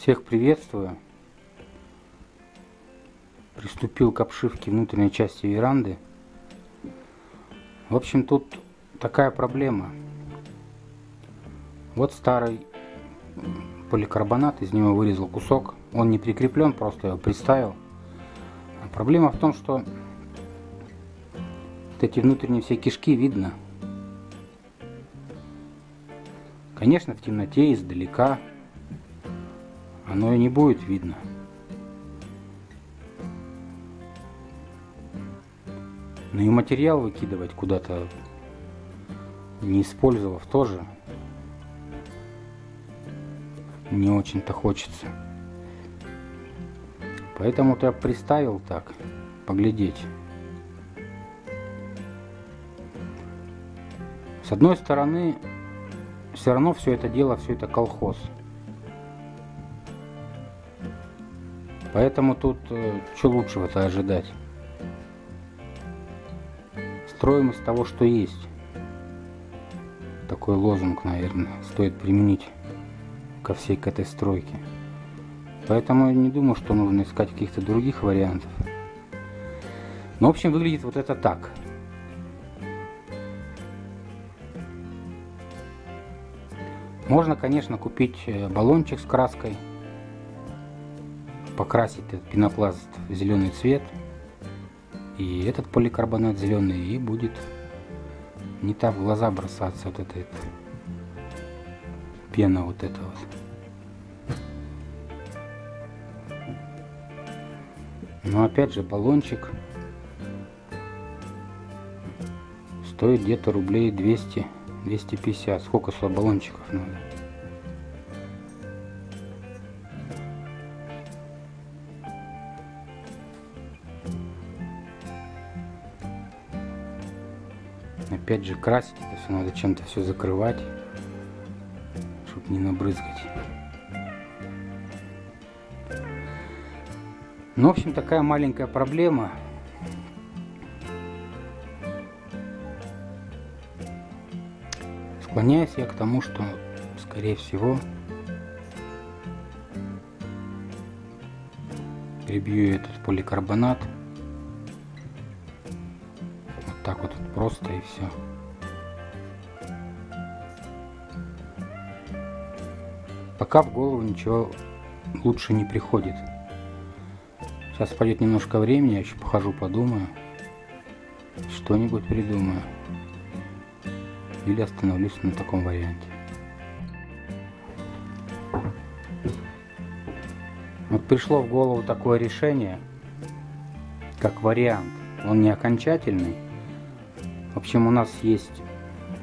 Всех приветствую. Приступил к обшивке внутренней части веранды. В общем, тут такая проблема. Вот старый поликарбонат, из него вырезал кусок. Он не прикреплен, просто его приставил. А проблема в том, что вот эти внутренние все кишки видно. Конечно, в темноте, издалека, оно и не будет видно. Ну и материал выкидывать куда-то, не использовав тоже, не очень-то хочется. Поэтому-то я приставил так, поглядеть. С одной стороны, все равно все это дело, все это колхоз. Поэтому тут э, что лучшего-то ожидать? Строим из того, что есть. Такой лозунг, наверное, стоит применить ко всей к этой стройке. Поэтому я не думаю, что нужно искать каких-то других вариантов. Но, в общем, выглядит вот это так. Можно, конечно, купить э, баллончик с краской, покрасить этот пенопласт в зеленый цвет, и этот поликарбонат зеленый, и будет не так в глаза бросаться вот эта, эта пена вот эта вот. Но опять же баллончик стоит где-то рублей 200 250. Сколько баллончиков надо? Опять же красить это все надо чем-то все закрывать, чтобы не набрызгать. Ну, в общем, такая маленькая проблема. Склоняюсь я к тому, что, скорее всего, перебью этот поликарбонат. Просто и все. Пока в голову ничего лучше не приходит. Сейчас пойдет немножко времени, я еще похожу, подумаю. Что-нибудь придумаю или остановлюсь на таком варианте. Вот пришло в голову такое решение, как вариант. Он не окончательный. В общем, у нас есть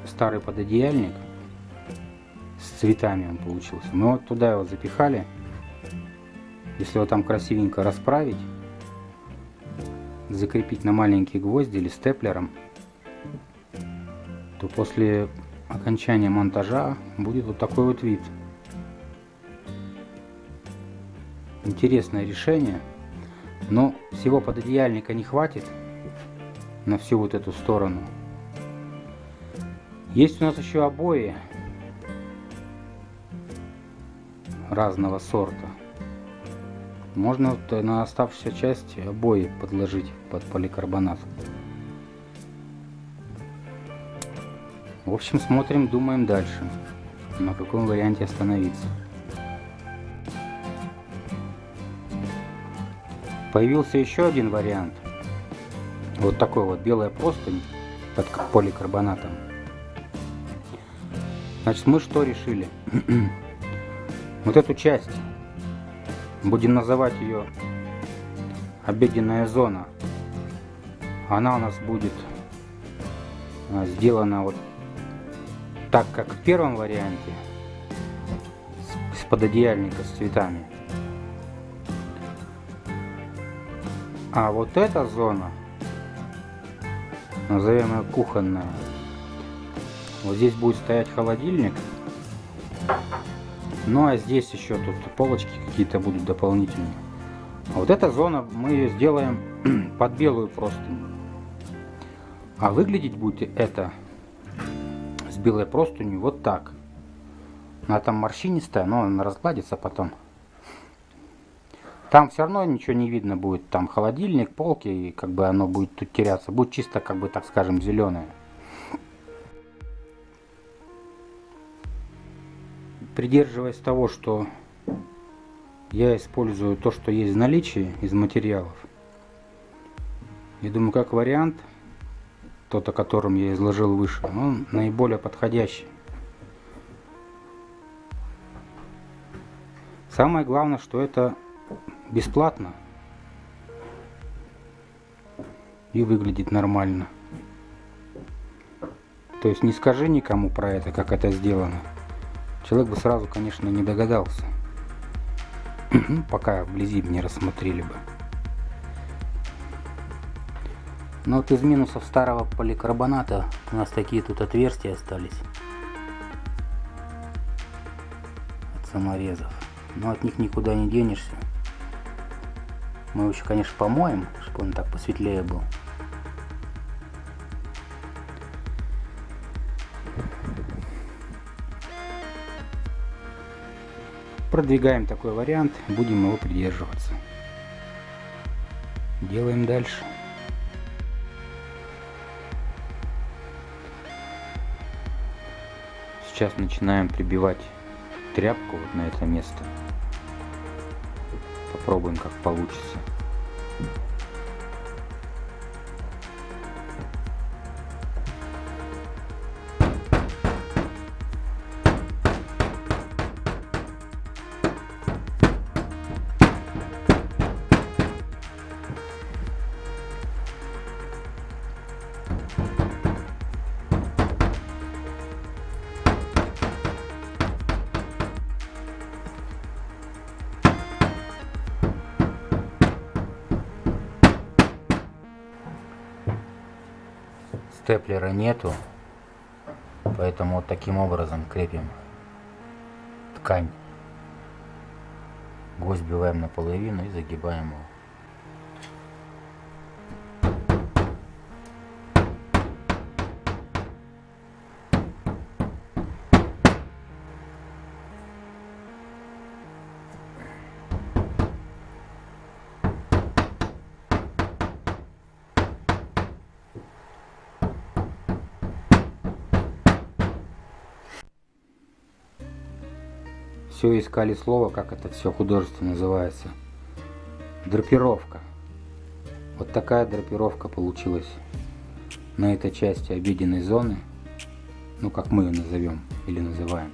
старый пододеяльник с цветами он получился. Мы вот туда его запихали. Если его там красивенько расправить, закрепить на маленькие гвозди или степлером, то после окончания монтажа будет вот такой вот вид. Интересное решение, но всего пододеяльника не хватит на всю вот эту сторону. Есть у нас еще обои разного сорта. Можно на оставшуюся часть обои подложить под поликарбонат. В общем, смотрим, думаем дальше, на каком варианте остановиться. Появился еще один вариант. Вот такой вот белая простынь под поликарбонатом. Значит, мы что решили? вот эту часть, будем называть ее обеденная зона. Она у нас будет а, сделана вот так как в первом варианте с пододеяльника с цветами. А вот эта зона, назовем ее кухонная, вот здесь будет стоять холодильник. Ну а здесь еще тут полочки какие-то будут дополнительные. А вот эта зона мы ее сделаем под белую простыню. А выглядеть будет это с белой простынью вот так. Она там морщинистая, но она разгладится потом. Там все равно ничего не видно будет. Там холодильник, полки, и как бы оно будет тут теряться. Будет чисто, как бы, так скажем, зеленое. Придерживаясь того, что я использую то, что есть в наличии из материалов. Я думаю, как вариант, тот, о котором я изложил выше, он наиболее подходящий. Самое главное, что это бесплатно и выглядит нормально. То есть не скажи никому про это, как это сделано. Человек бы сразу, конечно, не догадался. Пока вблизи не рассмотрели бы. Но вот из минусов старого поликарбоната у нас такие тут отверстия остались. От саморезов. Но от них никуда не денешься. Мы еще, конечно, помоем, чтобы он так посветлее был. Продвигаем такой вариант, будем его придерживаться. Делаем дальше. Сейчас начинаем прибивать тряпку вот на это место. Попробуем, как получится. Степлера нету, поэтому вот таким образом крепим ткань. Гвоздь сбиваем наполовину и загибаем его. Все искали слово, как это все художественно называется. Драпировка. Вот такая драпировка получилась на этой части обеденной зоны. Ну, как мы ее назовем или называем.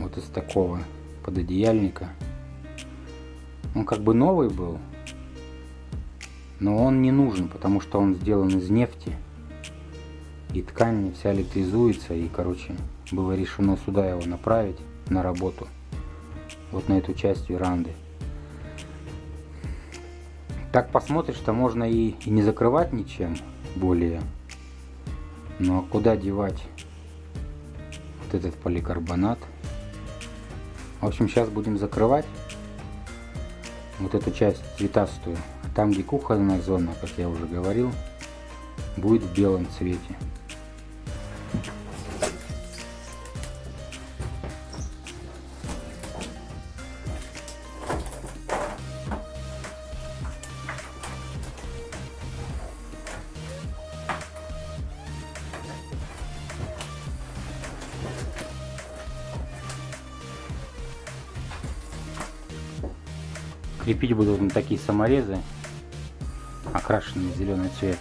Вот из такого пододеяльника. Он как бы новый был, но он не нужен, потому что он сделан из нефти. И ткань вся электризуется, и, короче, было решено сюда его направить на работу. Вот на эту часть веранды. Так посмотришь, что можно и, и не закрывать ничем более. Но куда девать вот этот поликарбонат? В общем, сейчас будем закрывать вот эту часть цветастую. Там, где кухонная зона, как я уже говорил, будет в белом цвете. Крепить будут на такие саморезы, окрашенные в зеленый цвет.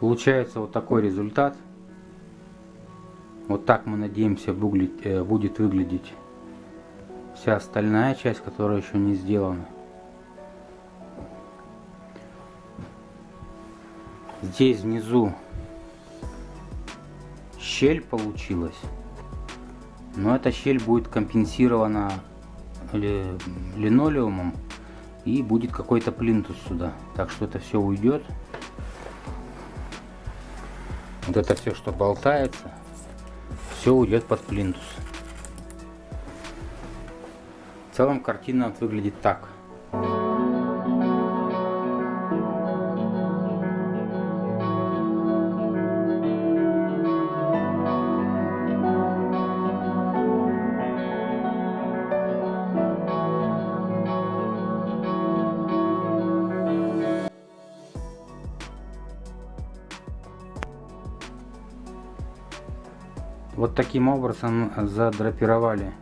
Получается вот такой результат. Вот так мы надеемся э, будет выглядеть вся остальная часть, которая еще не сделана. Здесь внизу щель получилась. Но эта щель будет компенсирована линолеумом и будет какой-то плинтус сюда. Так что это все уйдет. Вот это все, что болтается, все уйдет под плинтус. В целом картина выглядит так. Вот таким образом задрапировали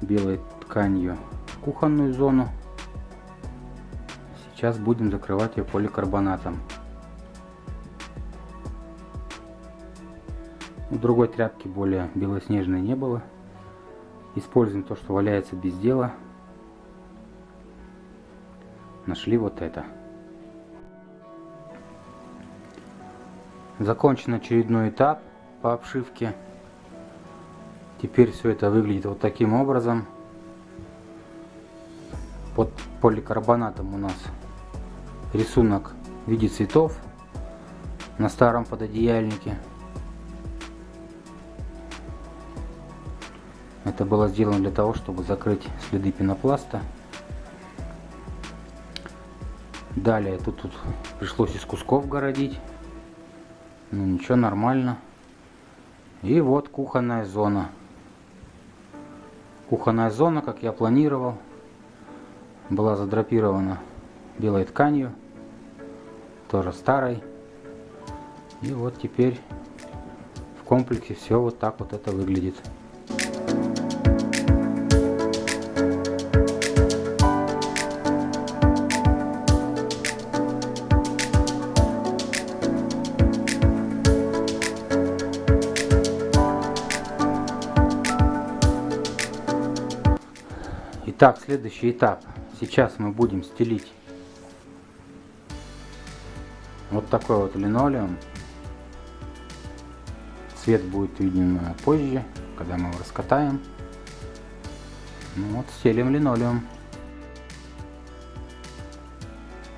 белой тканью кухонную зону. Сейчас будем закрывать ее поликарбонатом. Другой тряпки более белоснежной не было. Используем то, что валяется без дела. Нашли вот это. Закончен очередной этап по обшивке. Теперь все это выглядит вот таким образом. Под поликарбонатом у нас рисунок в виде цветов на старом пододеяльнике. Это было сделано для того, чтобы закрыть следы пенопласта. Далее тут, тут пришлось из кусков городить. Ну ничего, нормально. И вот кухонная зона. Кухонная зона, как я планировал, была задрапирована белой тканью, тоже старой. И вот теперь в комплексе все вот так вот это выглядит. Итак, следующий этап. Сейчас мы будем стелить вот такой вот линолеум. Цвет будет виден позже, когда мы его раскатаем. Ну вот, стелим линолеум.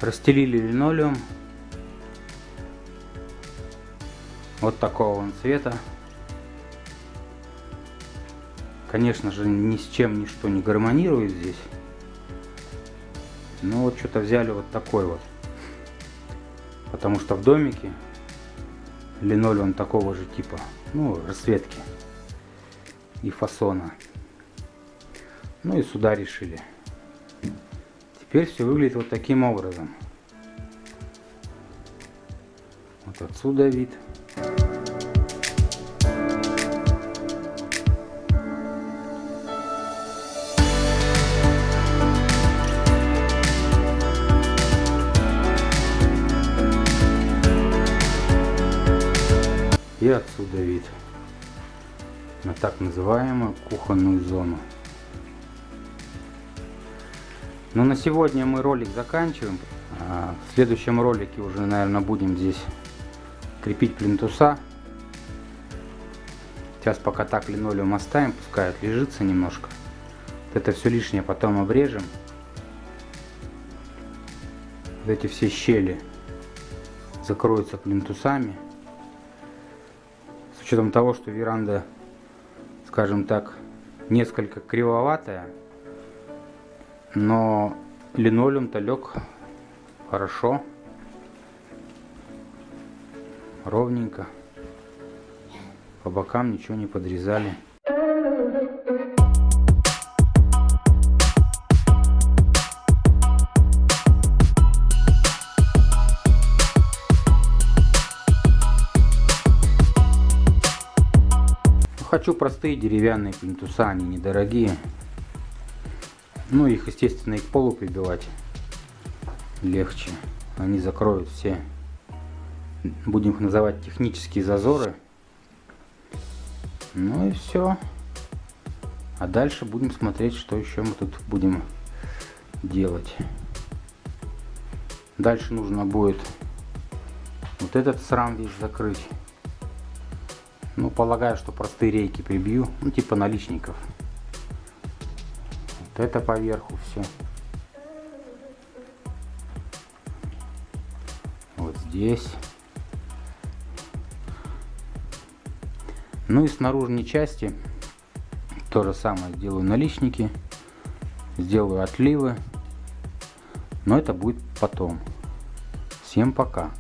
Расстелили линолеум. Вот такого он цвета. Конечно же, ни с чем ничто не гармонирует здесь. Но вот что-то взяли вот такой вот. Потому что в домике линолеум такого же типа, ну, расцветки и фасона. Ну и сюда решили. Теперь все выглядит вот таким образом. Вот отсюда вид. И отсюда вид на так называемую кухонную зону. Но на сегодня мы ролик заканчиваем. А, в следующем ролике уже, наверное, будем здесь крепить плинтуса. Сейчас пока так линолеум оставим, пускай отлежится немножко. Вот это все лишнее потом обрежем. Вот эти все щели закроются плинтусами учетом того, что веранда, скажем так, несколько кривоватая, но линолеум-то лег хорошо, ровненько, по бокам ничего не подрезали. Хочу простые деревянные плинтуса, они недорогие. Ну их, естественно, и к полу прибивать легче. Они закроют все, будем их называть технические зазоры. Ну и все. А дальше будем смотреть, что еще мы тут будем делать. Дальше нужно будет вот этот срам весь закрыть. Ну, полагаю, что простые рейки прибью, ну, типа наличников. Вот это поверху все. Вот здесь. Ну и с наружной части то же самое сделаю наличники, сделаю отливы, но это будет потом. Всем пока.